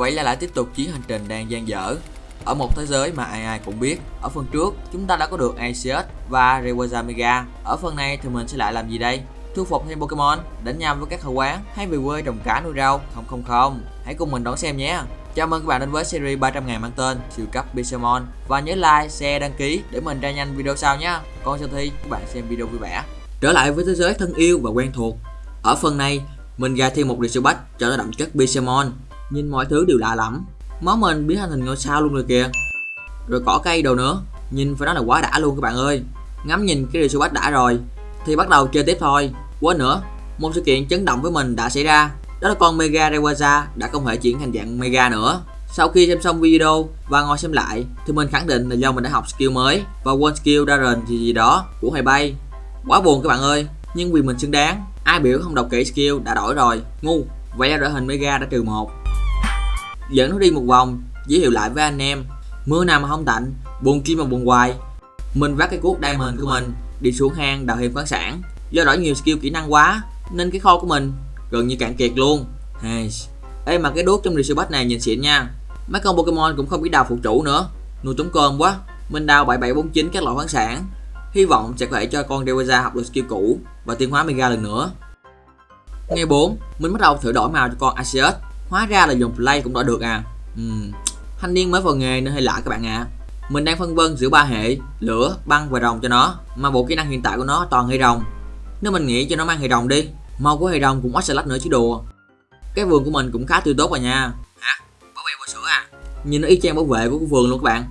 Vậy là lại tiếp tục chuyến hành trình đang dang dở. Ở một thế giới mà ai ai cũng biết Ở phần trước chúng ta đã có được Arceus và Rayquaza Mega Ở phần này thì mình sẽ lại làm gì đây? Thu phục thêm Pokemon, đánh nhau với các hậu quán hay về quê trồng cá nuôi rau? Không không không, hãy cùng mình đón xem nhé. Chào mừng các bạn đến với series 300 ngày mang tên siêu cấp Pixelmon Và nhớ like, share, đăng ký để mình ra nhanh video sau nhé. Còn sau thi các bạn xem video vui vẻ. Trở lại với thế giới thân yêu và quen thuộc. Ở phần này mình ra thêm một Resobat cho nó đậm chất Pixelmon Nhìn mọi thứ đều lạ lắm Máu mình biến thành hình ngôi sao luôn rồi kìa Rồi cỏ cây đồ nữa Nhìn phải nói là quá đã luôn các bạn ơi Ngắm nhìn cái Resobat đã rồi Thì bắt đầu chơi tiếp thôi Quên nữa Một sự kiện chấn động với mình đã xảy ra đó là con Mega Rayquaza đã không thể chuyển thành dạng Mega nữa. Sau khi xem xong video và ngồi xem lại thì mình khẳng định là do mình đã học skill mới và one skill Darren gì gì đó của Hoài Bay. Quá buồn các bạn ơi, nhưng vì mình xứng đáng, ai biểu không đọc kỹ skill đã đổi rồi, ngu. Vậy là đội hình Mega đã trừ một. Dẫn nó đi một vòng, giới thiệu lại với anh em. Mưa nào mà không tạnh, buồn kim mà buồn hoài. Mình vác cái cuốc diamond của mình đi xuống hang đào thêm khoáng sản. Do đổi nhiều skill kỹ năng quá nên cái kho của mình gần như cạn kiệt luôn hey. Ê mà cái đuốc trong Resobat này nhìn xịn nha Mấy con Pokemon cũng không biết đào phụ chủ nữa Nuôi trống cơm quá Mình đào 7749 các loại khoáng sản Hy vọng sẽ có thể cho con Rayquaza học được skill cũ Và tiến hóa Mega lần nữa Ngày 4 Mình bắt đầu thử đổi màu cho con Arceus Hóa ra là dùng play cũng đã được à uhm. Thanh niên mới vào nghề nên hơi lạ các bạn ạ à. Mình đang phân vân giữa ba hệ Lửa, băng và rồng cho nó Mà bộ kỹ năng hiện tại của nó toàn hệ rồng Nếu mình nghĩ cho nó mang hệ rồng đi Màu của hệ rồng cũng Ocelot nữa chứ đùa Cái vườn của mình cũng khá tươi tốt rồi nha Hả? Bảo vệ bò sữa à? Nhìn nó y chang bảo vệ của cái vườn luôn các bạn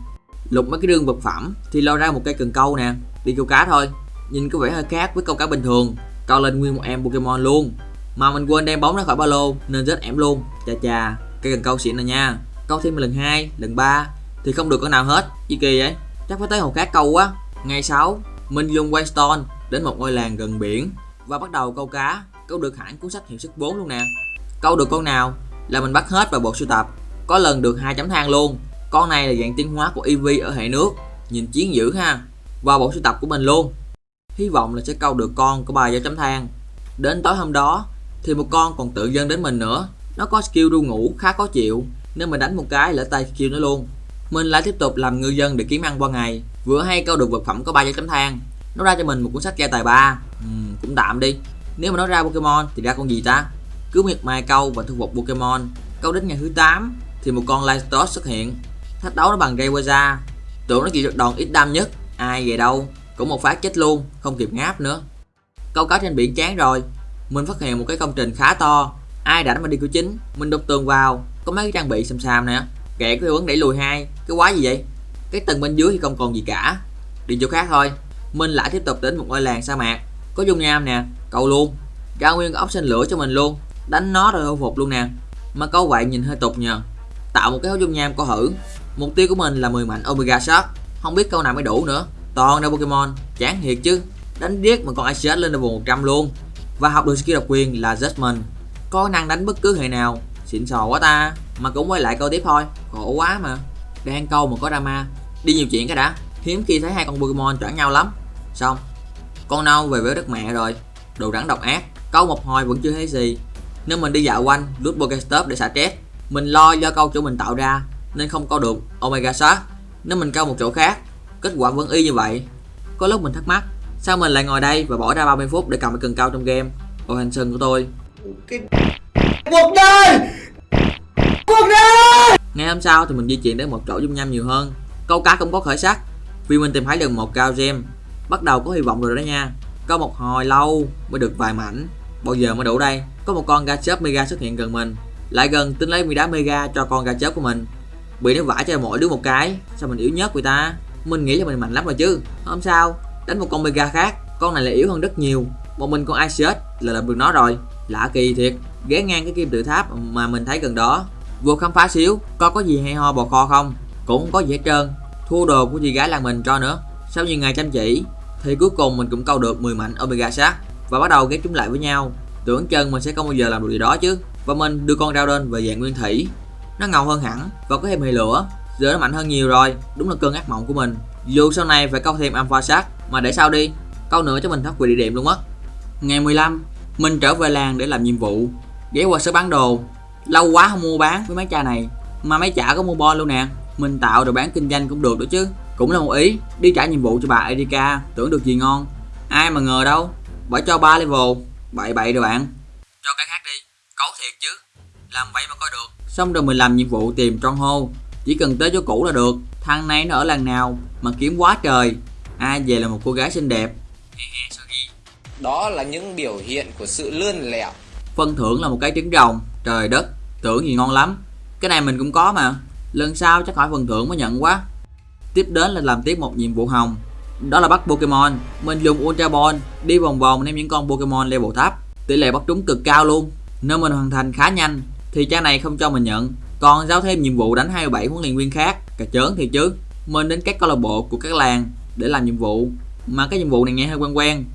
Lục mấy cái đường vật phẩm thì lo ra một cây cần câu nè Đi câu cá thôi Nhìn có vẻ hơi khác với câu cá bình thường Câu lên nguyên một em Pokemon luôn mà mình quên đem bóng ra khỏi ba lô nên rất ẻm luôn. Chà chà, cây cần câu xịn rồi nha. Câu thêm lần 2, lần 3 Thì không được con nào hết, gì kỳ vậy. Chắc phải tới hồ khác câu quá. Ngày 6, mình dùng Waystone đến một ngôi làng gần biển. Và bắt đầu câu cá. Câu được hẳn cuốn sách hiệu sức 4 luôn nè. Câu được con nào là mình bắt hết vào bộ sưu tập. Có lần được hai chấm than luôn. Con này là dạng tiến hóa của ev ở hệ nước. Nhìn chiến dữ ha. Vào bộ sưu tập của mình luôn. Hy vọng là sẽ câu được con của bà do chấm than đến tối hôm đó thì một con còn tự dâng đến mình nữa nó có skill ru ngủ khá khó chịu nên mình đánh một cái lỡ tay skill nó luôn mình lại tiếp tục làm ngư dân để kiếm ăn qua ngày vừa hay câu được vật phẩm có ba dấu chấm than nó ra cho mình một cuốn sách gia tài ba uhm, cũng tạm đi nếu mà nó ra Pokemon thì ra con gì ta? Cứ miệt mài câu và thu phục Pokemon. Câu đến ngày thứ 8 thì một con Lystos xuất hiện. Thách đấu nó bằng Rayquaza. Tưởng nó chỉ được đòn ít đam nhất. Ai về đâu. Cũng một phát chết luôn, không kịp ngáp nữa. Câu cá trên biển chán rồi. Mình phát hiện một cái công trình khá to. Ai đã mà đi cửa chính, mình đục tường vào, có mấy cái trang bị xăm xăm nè. Kệ có hiệu ứng đẩy lùi hai, cái quái gì vậy? Cái tầng bên dưới thì không còn gì cả. Đi chỗ khác thôi. Mình lại tiếp tục đến một ngôi làng sa mạc. Có dung nham nè, câu luôn. Ra nguyên ốc sinh lửa cho mình luôn. Đánh nó rồi hồi phục luôn nè. Mà có vậy nhìn hơi tục nhờ. Tạo một cái hố dung nham có hử. Mục tiêu của mình là 10 mạnh omega shot không biết câu nào mới đủ nữa. Toàn ra pokemon. Chán thiệt chứ. Đánh điếc mà con Arceus lên level 100 luôn và học được skill độc quyền là Judgment có năng đánh bất cứ hệ nào. Xịn sò quá ta. Mà cũng quay lại câu tiếp thôi. Khổ quá mà. Đang câu mà có drama. Đi nhiều chuyện cái đã. Hiếm khi thấy hai con Pokemon choảng nhau lắm. Xong. Con nâu về với đất mẹ rồi. Đồ rắn độc ác. Câu một hồi vẫn chưa thấy gì. Nên mình đi dạo quanh rút Pokestop để xả stress. Mình lo do câu chỗ mình tạo ra, nên không câu được. Omega Shark. Nếu mình câu một chỗ khác, kết quả vẫn y như vậy. Có lúc mình thắc mắc sao mình lại ngồi đây và bỏ ra 30 phút để cầm cái cần câu trong game? Ôi hành sân của tôi. Cuộc đời! Cuộc đời! Ngày hôm sau thì mình di chuyển đến một chỗ dung nham nhiều hơn. Câu cá cũng có khởi sắc Vì mình tìm thấy được một cao gem. Bắt đầu có hy vọng rồi đó nha. Có một hồi lâu mới được vài mảnh. Bao giờ mới đủ đây? Có một con Gachop Mega xuất hiện gần mình. Lại gần tính lấy mi đá Mega cho con Gachop của mình. Bị nó vả cho mỗi đứa một cái. Sao mình yếu nhất người ta? Mình nghĩ là mình mạnh lắm rồi chứ. Không sao Đánh một con Mega khác, Con này là yếu hơn rất nhiều. Một mình con Arceus là làm được nó rồi. Lạ kỳ thiệt, Ghé ngang cái kim tự tháp mà mình thấy gần đó. Vô khám phá xíu coi có gì hay ho bò kho không? Cũng không có gì hết trơn. Thua đồ của chị gái làng mình cho nữa. Sau nhiều ngày chăm chỉ, thì cuối cùng mình cũng câu được 10 mảnh omega sát và bắt đầu ghép chúng lại với nhau. Tưởng chân mình sẽ không bao giờ làm được gì đó chứ. Và mình đưa con rau đơn về dạng nguyên thủy. Nó ngầu hơn hẳn và có thêm hệ lửa, giờ nó mạnh hơn nhiều rồi. Đúng là cơn ác mộng của mình. Dù sau này phải câu thêm alpha sát mà để sao đi câu nữa cho mình thoát quyền địa điểm luôn á. Ngày 15 mình trở về làng để làm nhiệm vụ. Ghé qua sở bán đồ. Lâu quá không mua bán với mấy cha này mà mấy chả có mua bon luôn nè. Mình tạo rồi bán kinh doanh cũng được đó chứ. Cũng là một ý đi trả nhiệm vụ cho bà Erika tưởng được gì ngon. Ai mà ngờ đâu bà cho ba level. Bậy bậy rồi bạn. Cho cái khác đi cấu thiệt chứ. Làm vậy mà coi được. Xong rồi mình làm nhiệm vụ tìm trong hô. Chỉ cần tới chỗ cũ là được. Thằng này nó ở làng nào mà kiếm quá trời ai về là một cô gái xinh đẹp. Đó là những biểu hiện của sự lươn lẹo. Phân thưởng là một cái trứng rồng. Trời đất Tưởng gì ngon lắm. Cái này mình cũng có mà. Lần sau chắc hỏi phần thưởng mới nhận quá. Tiếp đến là làm tiếp một nhiệm vụ hồng. Đó là bắt Pokemon. Mình dùng Ultra Ball. Đi vòng vòng ném những con Pokemon level thấp Tỷ lệ bắt trúng cực cao luôn. Nếu mình hoàn thành khá nhanh Thì trang này không cho mình nhận. Còn giao thêm nhiệm vụ đánh 27 huấn luyện viên khác. Cà chớn thì chứ. Mình đến các câu lạc bộ của các làng để làm nhiệm vụ. Mà cái nhiệm vụ này nghe hơi quen quen.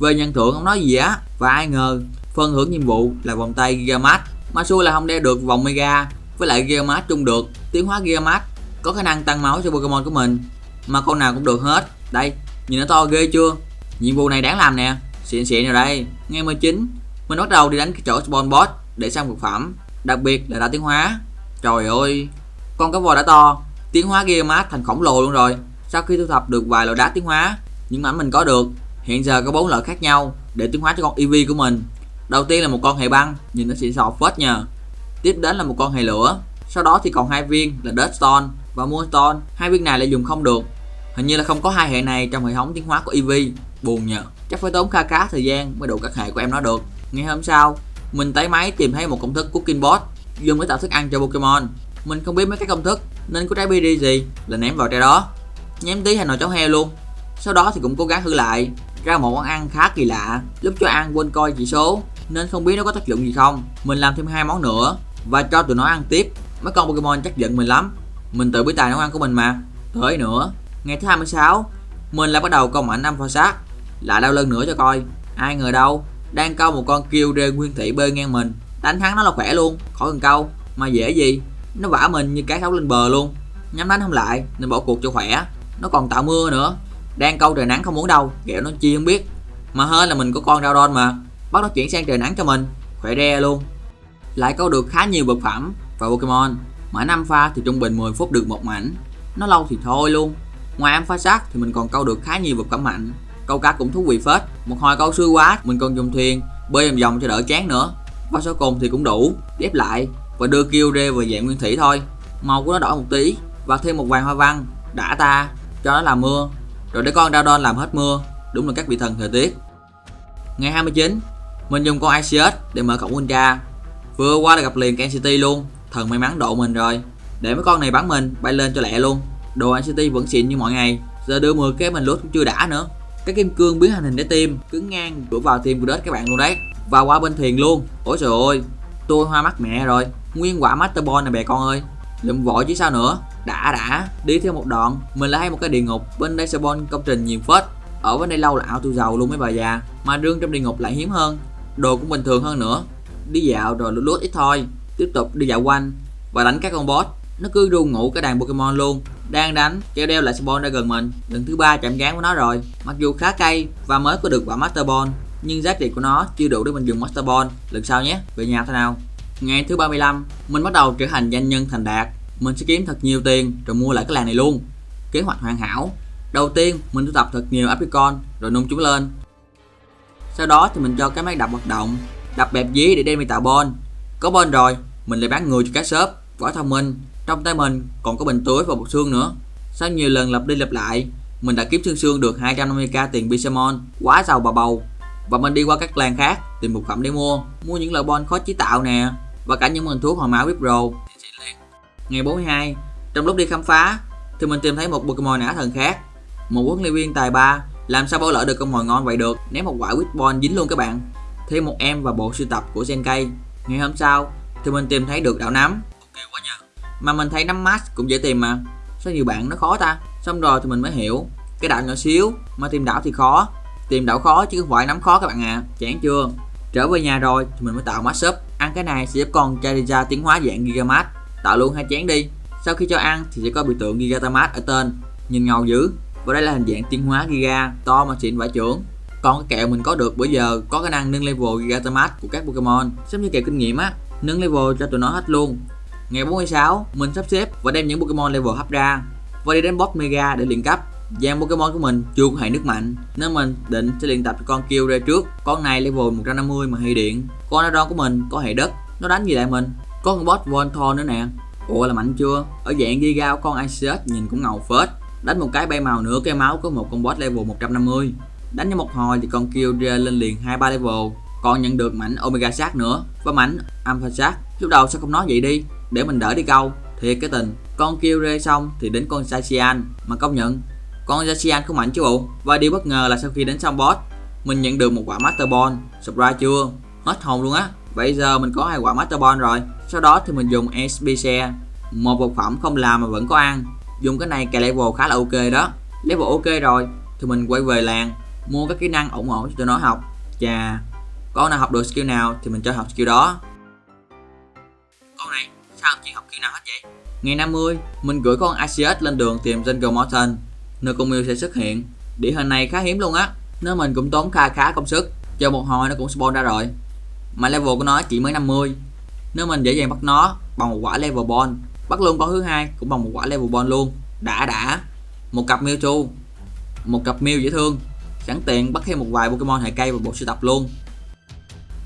Về nhận thưởng không nói gì á? Và ai ngờ, phần thưởng nhiệm vụ là vòng tay Gigamat mà xui là không đeo được vòng Mega, với lại Gigamat chung được. Tiến hóa Gigamat có khả năng tăng máu cho Pokemon của mình. Mà con nào cũng được hết. Đây, nhìn nó to ghê chưa? Nhiệm vụ này đáng làm nè. Xịn xịn rồi đây. Ngày 19 mình bắt đầu đi đánh cái chỗ spawn boss để xong vật phẩm. Đặc biệt là đã tiến hóa. Trời ơi, con cá voi đã to. Tiến hóa Gigamat thành khổng lồ luôn rồi sau khi thu thập được vài loại đá tiến hóa những mảnh mình có được Hiện giờ có bốn loại khác nhau để tiến hóa cho con EV của mình. Đầu tiên là một con hệ băng, nhìn nó xịn sò phết nhờ Tiếp đến là một con hệ lửa. Sau đó thì còn hai viên là Deathstone và Moonstone. Hai viên này lại dùng không được. Hình như là không có hai hệ này trong hệ thống tiến hóa của EV Buồn nhờ. Chắc phải tốn kha khá thời gian mới đủ các hệ của em nó được. Ngày hôm sau, mình tái máy tìm thấy một công thức Cooking Bot dùng để tạo thức ăn cho Pokemon. Mình không biết mấy cái công thức nên có trái BD gì là ném vào trái đó. Nhém tí hay nồi cháo heo luôn. Sau đó thì cũng cố gắng thử lại, ra một món ăn khá kỳ lạ lúc cho ăn quên coi chỉ số, nên không biết nó có tác dụng gì không. Mình làm thêm hai món nữa, và cho tụi nó ăn tiếp. Mấy con pokemon chắc giận mình lắm. Mình tự biết tài nấu ăn của mình mà. Tới nữa, ngày thứ 26 mình lại bắt đầu câu ảnh năm pho sát. Lại đau lưng nữa cho coi. Ai ngờ đâu, đang câu một con kêu rê nguyên thị bơi ngang mình. Đánh thắng nó là khỏe luôn, khỏi cần câu. Mà dễ gì, nó vả mình như cái thấu lên bờ luôn. Nhắm đánh không lại, nên bỏ cuộc cho khỏe nó còn tạo mưa nữa. Đang câu trời nắng không muốn đâu. Kẹo nó chi không biết. Mà hơn là mình có con Raudon mà. Bắt nó chuyển sang trời nắng cho mình. Khỏe re luôn. Lại câu được khá nhiều vật phẩm và Pokemon. Mỗi năm pha thì trung bình 10 phút được một mảnh. Nó lâu thì thôi luôn. Ngoài em pha sát thì mình còn câu được khá nhiều vật phẩm mạnh. Câu cá cũng thú vị phết. Một hồi câu xui quá, mình còn dùng thuyền, bơi vòng vòng cho đỡ chán nữa. Và số cùng thì cũng đủ. Ghép lại và đưa kêu rê về dạng nguyên thủy thôi. Màu của nó đỏ một tí và thêm một vàng hoa văn. Đã ta cho nó làm mưa. Rồi để con Raudon làm hết mưa, Đúng là các vị thần thời tiết. Ngày 29 Mình dùng con Iceus để mở cổng Ultra. Vừa qua là gặp liền NCT luôn, Thần may mắn độ mình rồi. Để mấy con này bắn mình, bay lên cho lẹ luôn. Đồ NCT vẫn xịn như mọi ngày, Giờ đưa 10 cái mình lút cũng chưa đã nữa. Cái kim cương biến hành hình để tim Cứng ngang đuổi vào tim của đất các bạn luôn đấy. Và qua bên thuyền luôn, Ôi trời ơi, Tôi hoa mắt mẹ rồi. Nguyên quả Master Ball này bè con ơi. Lượm vội chứ sao nữa. Đã đã. Đi theo một đoạn, mình lại hay một cái địa ngục bên đây spawn công trình nhiều phết. Ở bên đây lâu là ao tôi giàu luôn mấy bà già, mà rương trong địa ngục lại hiếm hơn, đồ cũng bình thường hơn nữa. Đi dạo rồi lút lút ít thôi, tiếp tục đi dạo quanh và đánh các con boss. Nó cứ ru ngủ cái đàn Pokemon luôn, đang đánh kêu đeo lại Spawn ra gần mình. Lần thứ ba chạm gán của nó rồi. Mặc dù khá cay và mới có được quả Master Ball, nhưng giá trị của nó chưa đủ để mình dùng Master Ball. Lần sau nhé, về nhà thế nào. Ngày thứ 35, mình bắt đầu trở thành doanh nhân thành đạt. Mình sẽ kiếm thật nhiều tiền rồi mua lại cái làng này luôn. Kế hoạch hoàn hảo. Đầu tiên, mình thu tập thật nhiều apricot rồi nung chúng lên. Sau đó thì mình cho cái máy đập hoạt động, đập bẹp dí để đem đi tạo bon. Có bon rồi, mình lại bán người cho các shop, quả thông minh. Trong tay mình còn có bình túi và bột xương nữa. Sau nhiều lần lặp đi lặp lại, mình đã kiếm xương xương được 250k tiền Bisamon, quá giàu bà bầu. Và mình đi qua các làng khác tìm một phẩm để mua, mua những loại bon khó chế tạo nè, và cả những mình thuốc hồi máu Vipro. Ngày 42, trong lúc đi khám phá thì mình tìm thấy một Pokemon ả thần khác. Một huấn luyện viên tài ba làm sao bỏ lỡ được con mồi ngon vậy được, ném một quả Witbon dính luôn các bạn. Thêm một em và bộ sưu tập của Zenkei. Ngày hôm sau thì mình tìm thấy được đảo nắm. Ok quá nhờ. Mà mình thấy nắm mask cũng dễ tìm mà. Sao nhiều bạn nó khó ta? Xong rồi thì mình mới hiểu, cái đảo nhỏ xíu mà tìm đảo thì khó. Tìm đảo khó chứ không phải nắm khó các bạn à. Chán chưa? Trở về nhà rồi thì mình mới tạo mashup Ăn cái này sẽ giúp con Charizard tiến hóa dạng Gigamax, Tạo luôn hai chén đi. Sau khi cho ăn thì sẽ có biểu tượng Gigatamat ở tên. Nhìn ngầu dữ. Và đây là hình dạng tiến hóa Giga to mà xịn vải trưởng. Còn cái kẹo mình có được bữa giờ có khả năng nâng level Gigatamat của các Pokemon. Giống như kẹo kinh nghiệm á nâng level cho tụi nó hết luôn. Ngày 46, mình sắp xếp và đem những Pokemon level hấp ra. Và đi đến boss Mega để luyện cấp. Dàn Pokemon của mình chưa có hệ nước mạnh nên mình định sẽ luyện tập cho con kêu ra trước. Con này level 150 mà hệ điện. Con Aerodon của mình có hệ đất, nó đánh gì lại mình? Có con boss Voltor nữa nè. Ủa là mạnh chưa? Ở dạng Giga con Iceus nhìn cũng ngầu phết. Đánh một cái bay màu nữa cái máu có một con boss level 150. Đánh cho một hồi thì con kêu lên liền 2-3 level còn nhận được mảnh omega sát nữa và mảnh alpha sát lúc đầu sao không nói vậy đi để mình đỡ đi câu thiệt cái tình con kêu rê xong thì đến con Sacian mà công nhận con Sacian không mạnh chứ bộ và điều bất ngờ là sau khi đến xong boss, mình nhận được một quả Master Ball. Surprise chưa? Hết hồn luôn á. Bây giờ mình có hai quả Master Ball rồi. Sau đó thì mình dùng SBC một vật phẩm không làm mà vẫn có ăn. Dùng cái này cài level khá là ok đó. Level ok rồi, thì mình quay về làng, mua các kỹ năng ổn ổn cho tụi nó học. Chà, con nào học được skill nào thì mình cho học skill đó. Con này, sao chị học skill nào hết vậy? Ngày 50 mình gửi con Arceus lên đường tìm Jungle Mountain nơi con Mew sẽ xuất hiện. Địa hình này khá hiếm luôn á. Nếu mình cũng tốn khá khá công sức chờ một hồi nó cũng spawn ra rồi. Mà level của nó chỉ mới 50 nếu mình dễ dàng bắt nó bằng một quả level ball bắt luôn con thứ hai cũng bằng một quả level ball luôn. Đã đã. Một cặp Mewtwo một cặp Mew dễ thương. Sẵn tiện bắt thêm một vài Pokemon hệ cây vào bộ sưu tập luôn.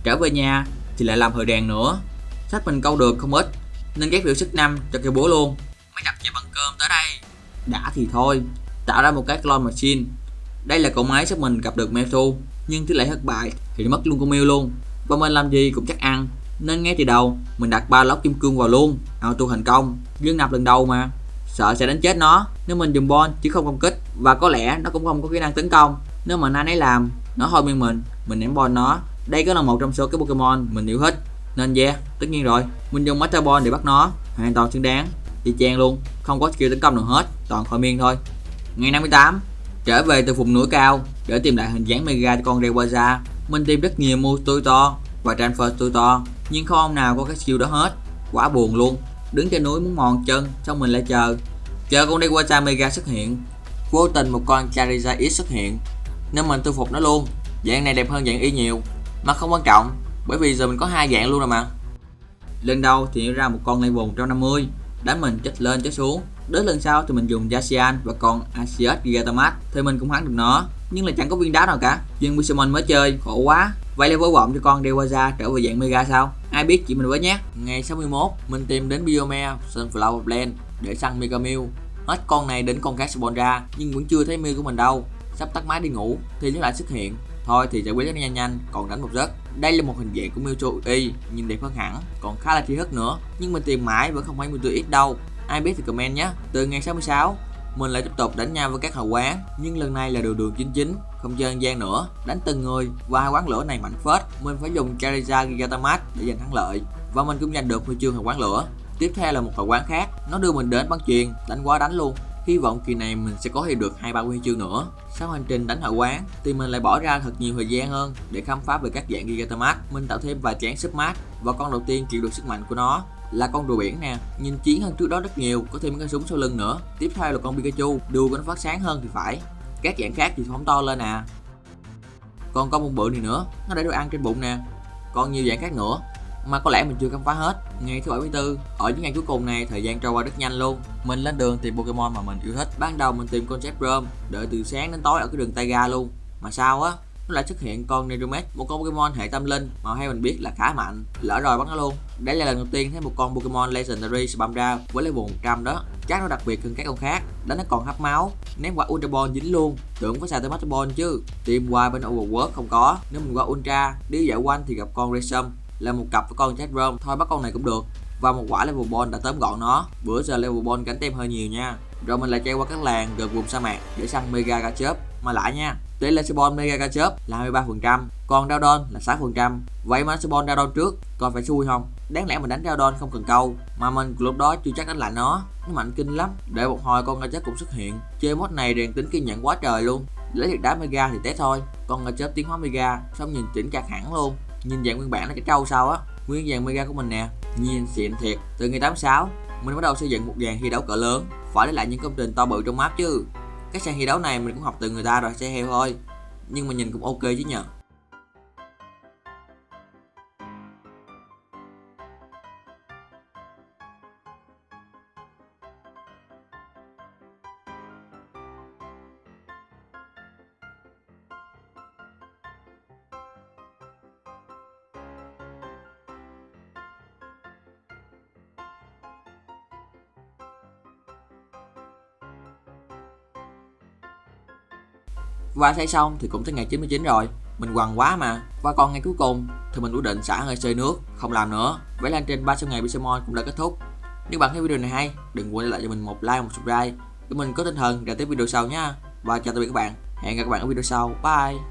Trở về nhà thì lại làm hồi đèn nữa. Sách mình câu được không ít, nên ghép biểu sức năm cho cây bố luôn. Mấy cặp về bằng cơm tới đây. Đã thì thôi tạo ra một cái clone machine. Đây là cỗ máy sắp mình gặp được Mewtwo nhưng tỷ lệ thất bại thì mất luôn con Mew luôn. Và mình làm gì cũng chắc ăn. Nên ngay từ đầu, mình đặt ba lốc kim cương vào luôn. Auto thành công. Dương nạp lần đầu mà. Sợ sẽ đánh chết nó. Nếu mình dùng bon chứ không công kích, và có lẽ nó cũng không có kỹ năng tấn công. Nếu mà anh ấy làm, nó thôi miên mình mình ném bon nó. Đây cũng là một trong số các Pokemon mình yêu thích. Nên yeah, tất nhiên rồi. Mình dùng Master Ball để bắt nó. Hoàn toàn xứng đáng. Y chang luôn. Không có skill tấn công nào hết. Toàn khỏi miên thôi ngày 58 trở về từ vùng núi cao để tìm lại hình dáng Mega cho con Rayquaza. Mình tìm rất nhiều mua tôi to và transfer tôi to, nhưng không ông nào có cái skill đó hết. Quá buồn luôn. Đứng trên núi muốn mòn chân, xong mình lại chờ. Chờ con Rayquaza Mega xuất hiện, vô tình một con Charizard X xuất hiện, nên mình thu phục nó luôn. Dạng này đẹp hơn dạng y nhiều, mà không quan trọng, bởi vì giờ mình có hai dạng luôn rồi mà. Lần đầu thì ra một con level 150 đánh mình chết lên chết xuống đến lần sau thì mình dùng Jaxian và con Asius Gigantamax thì mình cũng thắng được nó. Nhưng là chẳng có viên đá nào cả. Nhưng Pixelmon mới chơi, khổ quá. Vậy là vô vọng cho con Dewaza trở về dạng Mega sao? Ai biết chị mình với nhé. Ngày 61 mình tìm đến Biome Sunflower Blend để săn Mega Mew. Hết con này đến con khác spawn ra, nhưng vẫn chưa thấy Mew của mình đâu. Sắp tắt máy đi ngủ, thì nó lại xuất hiện. Thôi thì giải quyết nó nhanh nhanh, còn đánh một giấc. Đây là một hình dạng của Mewtwo Y nhìn đẹp hơn hẳn, còn khá là chi thức nữa. Nhưng mình tìm mãi vẫn không thấy Mewtwo X đâu ai biết thì comment nhé. Từ ngày 66 mình lại tiếp tục đánh nhau với các hào quán, nhưng lần này là đường đường chính chính không chơi gian nữa. Đánh từng người và hai quán lửa này mạnh phết. Mình phải dùng Charizard Gigantamax để giành thắng lợi, và mình cũng giành được huy chương hào quán lửa. Tiếp theo là một hào quán khác, nó đưa mình đến bắn chuyền, đánh quá đánh luôn. Hy vọng kỳ này mình sẽ có thêm được hai ba huy chương nữa. Sau hành trình đánh hậu quán, thì mình lại bỏ ra thật nhiều thời gian hơn để khám phá về các dạng Gigantamax. Mình tạo thêm vài chén Submat và con đầu tiên chịu được sức mạnh của nó là con rùa biển nè. Nhìn chiến hơn trước đó rất nhiều, có thêm cái súng sau lưng nữa. Tiếp theo là con Pikachu đuôi của nó phát sáng hơn thì phải. Các dạng khác thì phóng to lên nè còn con bông bự này nữa, nó để đồ ăn trên bụng nè. Còn nhiều dạng khác nữa, mà có lẽ mình chưa khám phá hết. Ngày thứ 74 ở những ngày cuối cùng này, thời gian trôi qua rất nhanh luôn. Mình lên đường tìm Pokemon mà mình yêu thích. Ban đầu mình tìm con Jetrom đợi từ sáng đến tối ở cái đường Taiga luôn. Mà sao á? Lại xuất hiện con Nidomet một con Pokemon hệ tâm linh mà hay mình biết là khá mạnh. Lỡ rồi bắt nó luôn. Đây là lần đầu tiên thấy một con Pokemon Legendary spam ra với level 100 đó. Chắc nó đặc biệt hơn các con khác. Đánh nó còn hấp máu. Ném quả Ultra Ball dính luôn. Tưởng có xài tới Master Ball chứ. Tìm qua bên Overworld không có. Nếu mình qua Ultra, đi dạo quanh thì gặp con Resum. Là một cặp với con Jet thôi bắt con này cũng được. Và một quả level ball đã tóm gọn nó. Bữa giờ level ball cánh tem hơi nhiều nha. Rồi mình lại chạy qua các làng gần vùng sa mạc để săn mega cá chớp mà lại nha, tỷ lệ spawn mega cá chớp là 23 phần trăm, còn Dowdon là 6 phần trăm. Vậy mà spawn Dowdon trước còn phải xui không? Đáng lẽ mình đánh Dowdon không cần câu, mà mình lúc đó chưa chắc đánh lại nó. Nó mạnh kinh lắm, để một hồi con cá chớp cũng xuất hiện. Chơi mod này rèn tính kiên nhẫn quá trời luôn. Lấy được đá mega thì té thôi, con cá chớp tiến hóa mega, xong nhìn chỉnh chặt hẳn luôn. Nhìn dạng nguyên bản nó cái trâu sao á, nguyên dạng mega của mình nè. Nhìn xịn thiệt, từ ngày 86 mình bắt đầu xây dựng một dàn thi đấu cỡ lớn. Phải lấy lại những công trình to bự trong map chứ cái sàn thi đấu này mình cũng học từ người ta rồi xe heo thôi. Nhưng mà nhìn cũng ok chứ nhờ. Và xây xong thì cũng tới ngày 99 rồi. Mình quằn quá mà. Và còn ngày cuối cùng thì mình quyết định xả hơi sơi nước, Không làm nữa. Vậy là trên 300 ngày Pixelmon cũng đã kết thúc. Nếu bạn thấy video này hay, Đừng quên để lại cho mình một like một subscribe. Để mình có tinh thần để tiếp video sau nha. Và chào tạm biệt các bạn. Hẹn gặp các bạn ở video sau. Bye.